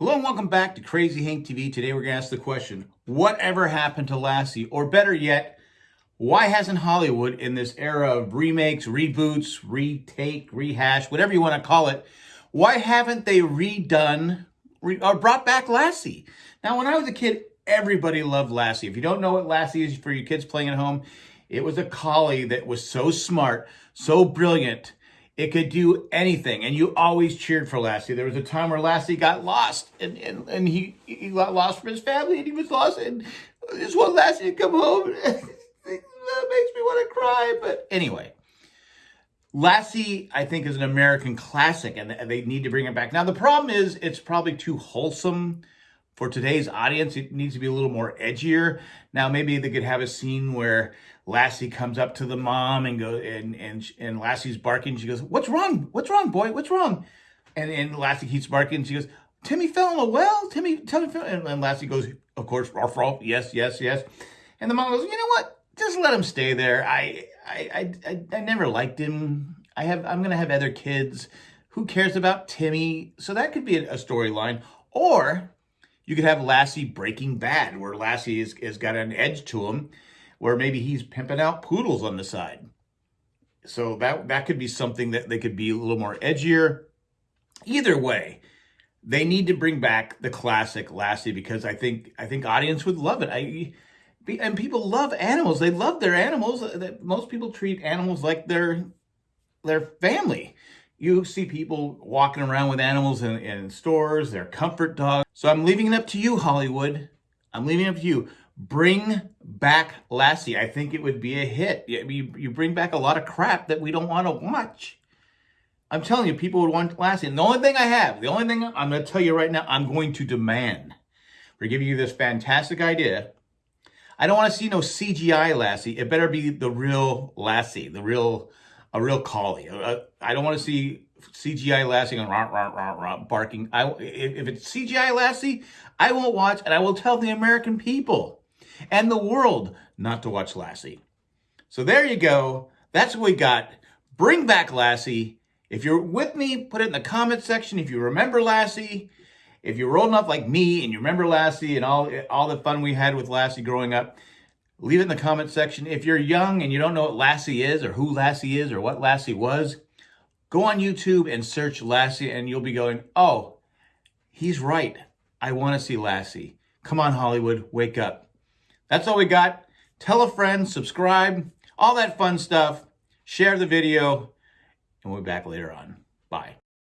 Hello and welcome back to Crazy Hank TV. Today we're going to ask the question, whatever happened to Lassie? Or better yet, why hasn't Hollywood in this era of remakes, reboots, retake, rehash, whatever you want to call it, why haven't they redone re or brought back Lassie? Now, when I was a kid, everybody loved Lassie. If you don't know what Lassie is for your kids playing at home, it was a collie that was so smart, so brilliant, it could do anything, and you always cheered for Lassie. There was a time where Lassie got lost, and, and, and he, he got lost from his family, and he was lost, and just want Lassie to come home. that makes me want to cry, but anyway. Lassie, I think, is an American classic, and they need to bring it back. Now, the problem is it's probably too wholesome for today's audience, it needs to be a little more edgier. Now, maybe they could have a scene where Lassie comes up to the mom and go and and and Lassie's barking. She goes, "What's wrong? What's wrong, boy? What's wrong?" And and Lassie keeps barking. She goes, "Timmy fell in a well. Timmy, Timmy fell." And, and Lassie goes, "Of course, Ruff, yes, yes, yes." And the mom goes, "You know what? Just let him stay there. I I I I, I never liked him. I have I'm gonna have other kids. Who cares about Timmy? So that could be a storyline, or." You could have Lassie Breaking Bad, where Lassie has, has got an edge to him, where maybe he's pimping out poodles on the side. So that that could be something that they could be a little more edgier. Either way, they need to bring back the classic Lassie because I think I think audience would love it. I and people love animals. They love their animals. Most people treat animals like their their family. You see people walking around with animals in, in stores, their comfort dogs. So I'm leaving it up to you, Hollywood. I'm leaving it up to you. Bring back Lassie. I think it would be a hit. You, you bring back a lot of crap that we don't want to watch. I'm telling you, people would want Lassie. And the only thing I have, the only thing I'm going to tell you right now, I'm going to demand for giving you this fantastic idea. I don't want to see no CGI Lassie. It better be the real Lassie, the real a real collie. Uh, I don't want to see CGI Lassie and rah, rah, rah, rah, barking. I, if, if it's CGI Lassie, I won't watch, and I will tell the American people and the world not to watch Lassie. So there you go. That's what we got. Bring back Lassie. If you're with me, put it in the comment section. If you remember Lassie, if you're old enough like me and you remember Lassie and all, all the fun we had with Lassie growing up, Leave it in the comment section. If you're young and you don't know what Lassie is or who Lassie is or what Lassie was, go on YouTube and search Lassie and you'll be going, oh, he's right. I want to see Lassie. Come on, Hollywood, wake up. That's all we got. Tell a friend, subscribe, all that fun stuff. Share the video, and we'll be back later on. Bye.